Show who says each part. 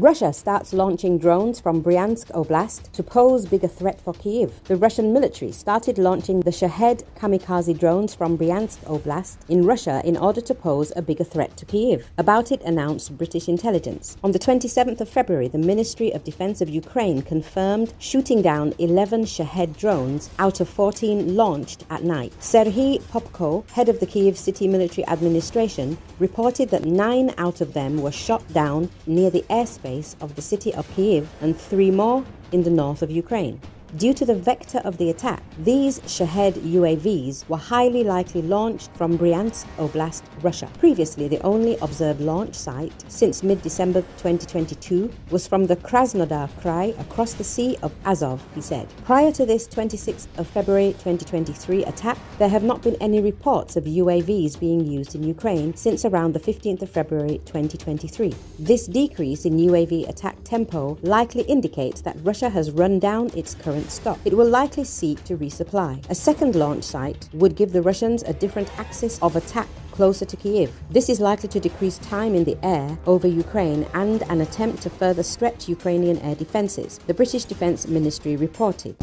Speaker 1: Russia starts launching drones from Bryansk Oblast to pose bigger threat for Kiev. The Russian military started launching the Shahed kamikaze drones from Bryansk Oblast in Russia in order to pose a bigger threat to Kiev. About it announced British intelligence. On the 27th of February, the Ministry of Defense of Ukraine confirmed shooting down 11 Shahed drones out of 14 launched at night. Serhiy Popko, head of the Kiev City Military Administration, reported that nine out of them were shot down near the airspace of the city of Kiev and three more in the north of Ukraine. Due to the vector of the attack, these Shahed UAVs were highly likely launched from Bryansk Oblast, Russia. Previously, the only observed launch site since mid-December 2022 was from the Krasnodar Krai across the Sea of Azov, he said. Prior to this 26th of February 2023 attack, there have not been any reports of UAVs being used in Ukraine since around the 15th of February 2023. This decrease in UAV attack tempo likely indicates that Russia has run down its current stop. It will likely seek to resupply. A second launch site would give the Russians a different axis of attack closer to Kiev. This is likely to decrease time in the air over Ukraine and an attempt to further stretch Ukrainian air defenses, the British Defense Ministry reported.